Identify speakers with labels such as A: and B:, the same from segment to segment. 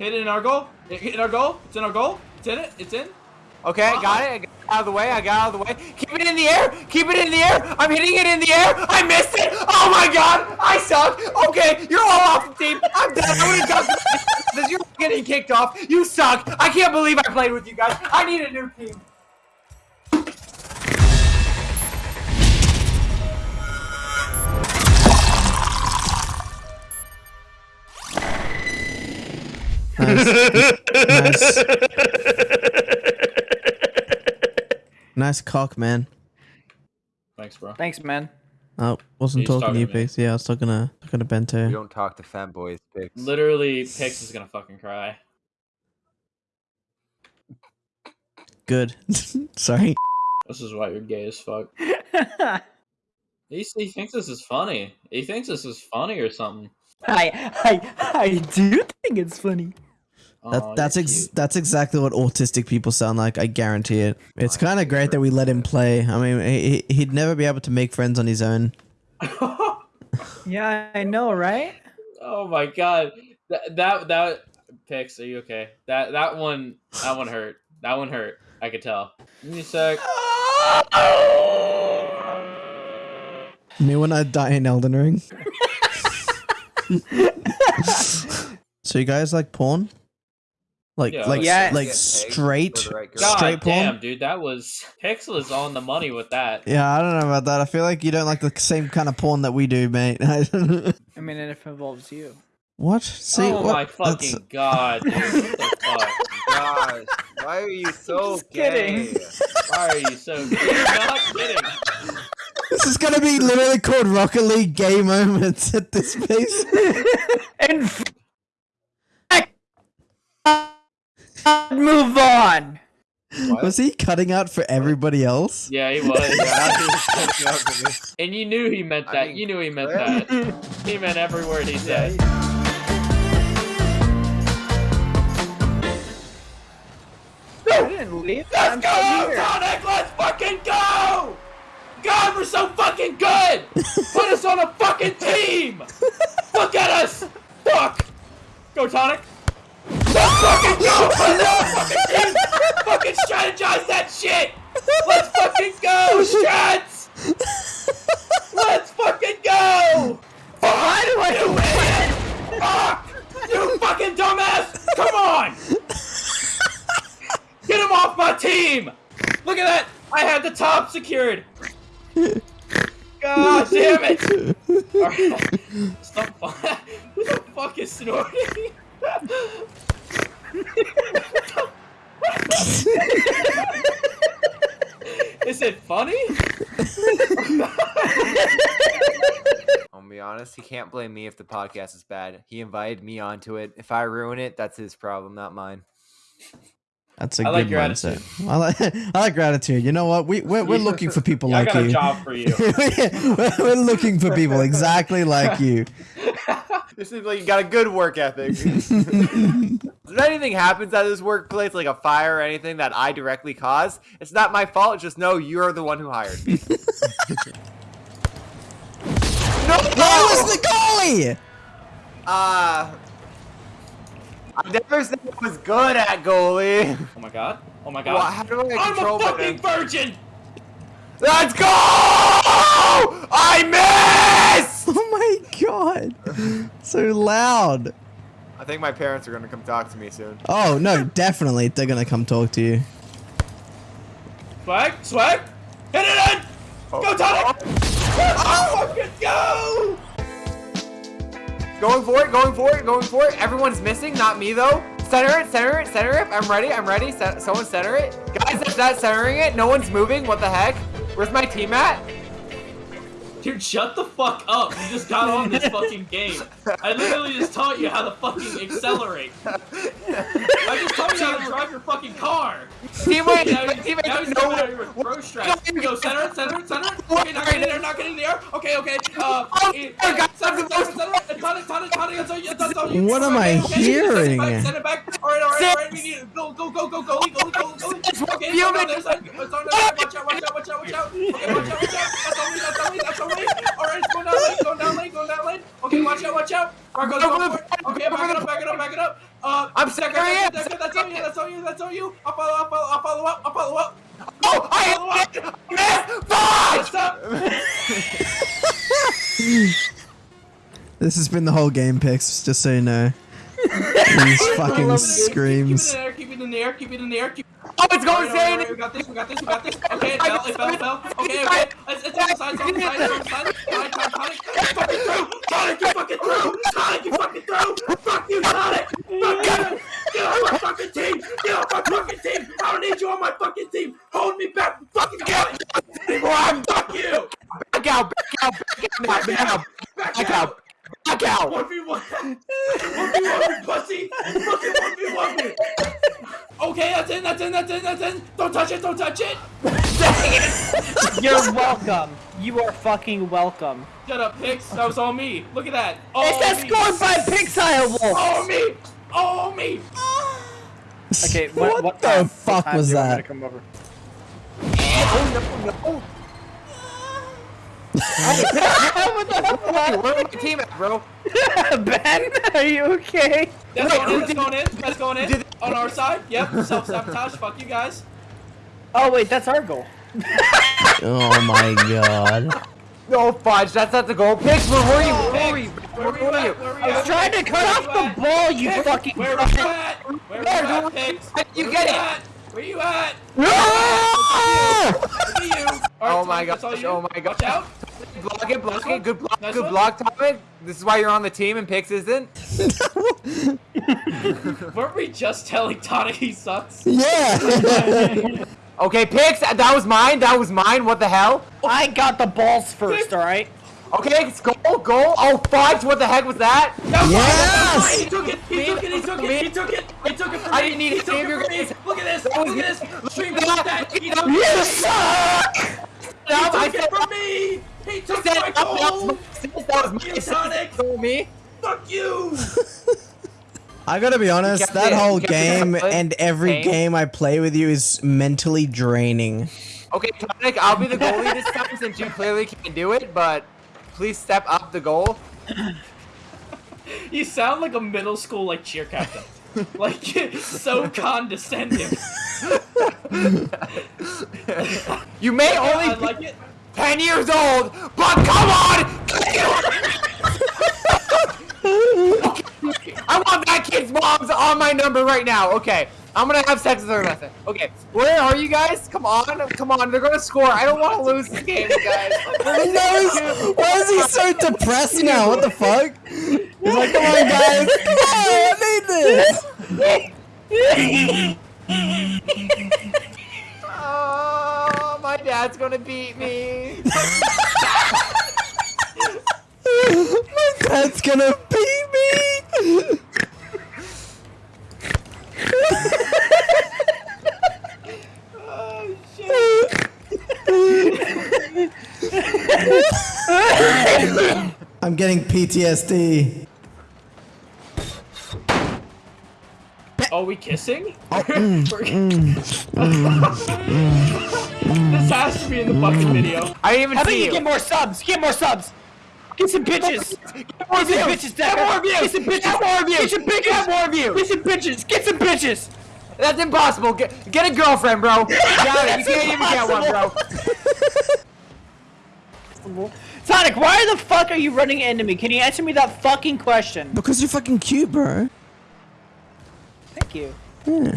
A: Hit it in our goal. Hit in our goal. It's in our goal. It's in it. It's in.
B: Okay, I got it. I got out of the way. I got out of the way. Keep it in the air. Keep it in the air. I'm hitting it in the air. I missed it. Oh my god. I suck. Okay, you're all off the team. I'm done. I would have done this. You're getting kicked off. You suck. I can't believe I played with you guys. I need a new team.
C: Nice. nice. Nice cock, man.
A: Thanks, bro.
D: Thanks, man.
C: Oh, wasn't
A: He's
C: talking to
A: talking
C: you,
A: to me.
C: Pix. Yeah, I was talking to talking to
B: We
C: You
B: don't talk to fanboys, Pix.
A: Literally, Pix is gonna fucking cry.
C: Good. Sorry.
A: This is why you're gay as fuck. He, he thinks this is funny. He thinks this is funny or something.
D: I I I do think it's funny.
C: That,
A: Aw,
C: that's
A: you're
C: ex-
A: cute.
C: that's exactly what autistic people sound like. I guarantee it. It's
B: Fine,
C: kind of great that we let him play. I mean, he, he- he'd never be able to make friends on his own.
D: Yeah, I know, right?
A: oh my god. That that that Pix, are you okay? That that one that one hurt. That one hurt. I could tell. Give me a sec.
C: Me when I die in Elden Ring. so you guys like porn? Like
A: Yeah,
C: like
D: Yeah.
C: like straight
B: right.
A: God
C: straight porn?
A: damn, dude, that was Pixel is on the money with that.
C: Yeah, I don't know about that. I feel like you don't like the same kind of porn that we do, mate.
D: I mean, and if it involves you.
C: what? See,
A: oh
C: what?
A: my
C: That's-
A: fucking god, dude. What the fuck?
B: Gosh, why are you so gay?
D: kidding.
A: Why are you so You're not kidding.
C: This is gonna be literally called Rocket League gay moments at this pace.
D: And move on.
B: What?
C: Was he cutting out for everybody else?
A: Yeah, he was.
B: Yeah, he was catching up to.
A: And you knew he meant
B: I
A: that.
B: mean,
A: you knew he meant that. He meant every word he said.
D: I didn't leave.
A: Let's go,
D: still here.
A: Tonic! Let's fucking go! God, we're so fucking good! Put us on a fucking team! Look at us! Fuck! Go, Tonic! Let's fucking go! Put us on a fucking team! fucking strategize that shit! Let's fucking go, strats! Let's fucking go!
D: Why do I
A: idiot! Fuck! You fucking dumbass! Come on! Get him off my team! Look at that! I had the top secured! God damn it! Alright. Stop. Who the fuck is snorting? Is it funny?
B: I'll be honest, he can't blame me if the podcast is bad. He invited me onto it. If I ruin it, that's his problem, not mine.
C: That's a
A: I like
C: good
A: your
C: mindset. I like I like gratitude. You know what? We we're, we're looking for people
A: Yeah, I
C: like
A: got a
C: you.
A: job for you.
C: we're, we're looking for people exactly like you.
B: This is like you got a good work ethic. If anything happens at this workplace, like a fire or anything that I directly cause, it's not my fault. Just know you're the one who hired me. no,
C: Where was the goalie?
B: Uh, I never said I was good at goalie.
A: Oh my god. Oh my god.
B: Well,
A: god.
B: how do I
A: I'm
B: control
A: a
B: my
A: fucking virgin!
B: Let's go! I miss!
C: Oh my god. So loud.
B: I think my parents are gonna come talk to me soon.
C: Oh no, definitely they're gonna come talk to you.
A: Swag, swag, hit it in! Oh. Go, Tonic! Oh. Ah, oh, fucking go!
B: Going for it, going for it, going for it. Everyone's missing, not me though. Center it, center it, center it. I'm ready, I'm ready. Cent- someone center it. Guys, that's not centering it. No one's moving. What the heck? Where's my team at?
A: Dude, shut the fuck up. You just got on this fucking game. I literally just taught you how to fucking accelerate. I just taught you how to drive your fucking car.
B: Teammate,
A: Now,
B: my
A: you-
B: teammate
A: now he's
B: doesn't know
A: coming out
B: what.
A: here with pro strats. Go, center it, center it, center it. Okay, not getting in there, not getting in the air. Okay, okay. Uh,
B: Oh, my God,
A: center it,
B: that's
A: center it, center it. And Tonic, Tonic, Tonic, that's on you, that's on you.
C: What am I
A: Okay, okay, Send
C: hearing?
A: it back, send it back. Alright, alright, alright, we need it. Go, go, go, go, go, go, go, go. Okay, it's on the other side. It's on the other side. Watch out, watch out, watch out, watch out. Okay, watch out, watch out. That's our way, that's our way, that's our way. Alright, it's going down lane, going down lane, going down lane. Okay, watch out, watch out. Marco's going for it. Okay, back it up, back it up, back it up. Uh,
B: I'm stuck
A: right here. That's on you, that's on you, that's on you. I'll follow up, I'll follow up, I'll follow up.
B: Oh, I missed!
A: What's up?
C: This has been the whole game, Pix, just so you know. These fucking screams.
A: Keep, keep it in the air. Keep it in the air. Keep it in the air.
B: Oh, it's going
A: Alright, alright,
B: insane!
A: We got this. We got this. We got this. Okay, it fell. It fell. It fell. Okay, okay. It's, it's on the side. It's on the side. It's on the side. Tonic, Tonic, Tonic. Fucking through. Tonic, you fucking through. Tonic, you fucking through. Fuck you, Tonic. Fuck you. Get off my fucking team. Get off my fucking team. I don't need you on my fucking team. Hold me back. Fucking get anymore. Fuck you.
B: Back out, back out, back out, back out, back out, back out!
A: One v one. One v one, me, pussy. Fucking one v one me. Okay, that's in. That's in. That's in. That's in. Don't touch it. Don't touch it.
D: You're welcome. You are fucking welcome.
A: Shut up, Pix. That was all me. Look at that. All
D: Is that scored by Pixel Wolf?
A: All me. All me.
D: Okay,
C: What
D: what, what
C: the
D: time-
C: fuck
D: what
C: was
D: do you want me
C: that?
D: to Come over?
B: Oh, no, no. Hey, where's my team at, bro?
D: ben, are you okay?
A: That's
B: Wait,
A: going in. That's going in. That's going in.
B: did-
A: On our side. Yep. Self sabotage. Fuck you guys.
D: Oh wait, that's our goal.
C: Oh my god.
B: No, fudge, that's not the goal. Pix, where were you? Where were you? Where
A: were you
B: were
A: at?
B: you?
A: Where were you
D: I was trying to cut off the ball, you
A: Pix,
D: fucking.
A: Where were you at? Where were you at,
B: dude?
A: Pix?
B: You get it?
A: at? Where are you at? Look at you. All right,
B: Oh my
A: Tonic,
B: gosh, oh my
A: Watch out.
B: Block it, block it, good block, good block, Tonic. This is why you're on the team and Pix isn't.
A: Weren't we just telling Tonic he sucks?
C: Yeah!
B: Okay, Pix, uh, that was mine, that was mine, what the hell?
D: I got the balls first, all right.
B: Okay, it's goal, goal. Oh, fudge, what the heck was that?
A: That was
C: Yes!
A: mine. He took it. He took it. He took it. He took it. He took it from
B: I didn't need
A: he
B: to
A: took
B: save
A: it
B: your
A: from me.
B: guys.
A: Look at this. Look at this. Stream
B: Look
A: like
B: at
A: that.
B: that.
A: He took,
C: you
A: he
C: suck!
B: That, I
A: took
B: said
A: it from me. He took
B: said
A: my
B: that was
A: goal.
B: my- that was my
A: Sonic.
B: Told me.
A: Fuck you.
C: I gotta be honest, that
B: it-
C: whole
B: you kept it
C: game and every
B: Game.
C: game I play with you is mentally draining.
B: Okay, Tonic, I'll be the goalie this time since you clearly can't do it, but please step up the goal.
A: You sound like a middle school like cheer captain. like so condescending.
B: You may
A: I
B: only be
A: like it.
B: 10 years old, but come on! I want that kid's mom's on my number right now. Okay, I'm gonna have sex with her method. Okay, where are you guys? Come on, come on, they're gonna score. I don't want to lose this game, guys.
C: Why is he so depressed now? What the fuck? He's like, come on guys, come on, I need this!
B: Oh, my dad's gonna beat me.
C: My dad's gonna beat me!
A: Oh shit.
C: I'm getting PTSD.
A: Are we kissing?
C: Oh, mm, mm, mm, mm,
A: this has to be in the fucking video.
B: I didn't even
D: How about
B: see
D: you
B: you.
D: get more subs? Get more subs. Get some bitches. Get some bitches,
B: Get more views.
D: Get some bitches.
B: Get more views.
D: Get some bitches.
B: Get more views.
D: Get some bitches. Get some bitches.
B: That's impossible. Get, get a girlfriend, bro. Got it. You can't even get one, bro.
D: Sonic, why the fuck are you running into me? Can you answer me that fucking question?
C: Because you're fucking cute, bro.
D: Thank you. Yeah.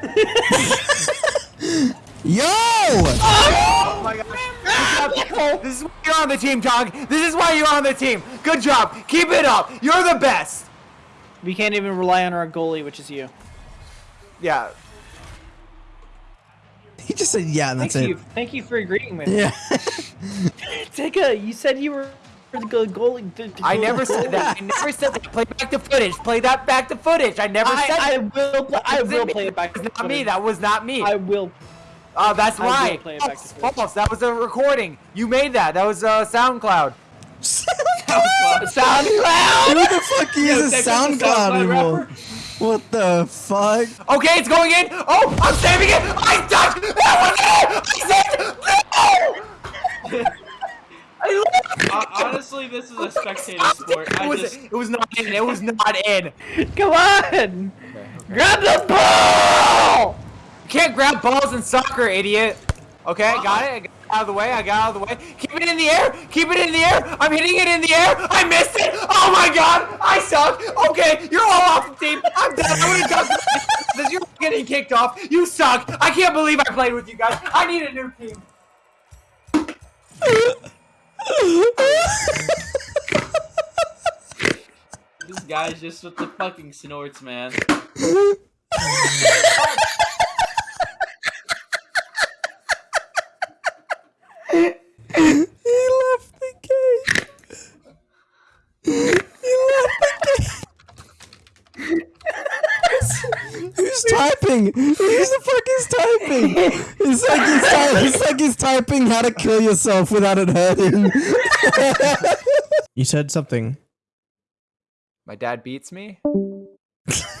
C: Yo!
B: Oh my gosh. Good job. This is why you're on the team, John. This is why you're on the team. Good job. Keep it up. You're the best.
D: We can't even rely on our goalie, which is you.
B: Yeah.
C: He just said yeah, and
D: Thank
C: that's
D: you.
C: it.
D: Thank you for agreeing with me.
C: Yeah.
D: Tika, you said you were the goalie. the- the
B: I
D: goalie-
B: never said that. I never said that. Play back the footage. Play that back to footage. I never said
D: I, I
B: that.
D: will. Play, I will
B: wasn't
D: play
B: me.
D: it back.
B: That was not me. That was not me.
D: I will.
B: Oh, that's
D: I will
B: right.
D: play it back
B: False, false. That was a recording. You made that. That was uh, SoundCloud.
D: SoundCloud.
C: Who the fuck uses
A: Decker, the
C: SoundCloud
A: SoundCloud
C: anymore?
A: rapper.
C: What the fuck?
B: Okay, it's going in. Oh, I'm saving it. I touched. That was it. I saved. No.
A: I
B: I
A: uh, Honestly, this is a spectator sport.
B: it
A: I
B: was
A: just.
B: it was not in. It was not in.
D: Come on! Grab the ball!
B: You can't grab balls in soccer, idiot. Okay, got it. I got it out of the way. I got out of the way. Keep it in the air. Keep it in the air. I'm hitting it in the air. I missed it. Oh my god. I suck. Okay, you're all off the team. I'm done. I'm gonna dunk. This you're getting kicked off. You suck. I can't believe I played with you guys. I need a new team.
A: This guy's just with the fucking snorts, man.
C: He left the game. He left the game. Who's typing? Who the fuck is typing? It's like he's, ty- it's like he's typing how to kill yourself without it hurting. you said something.
B: My dad beats me.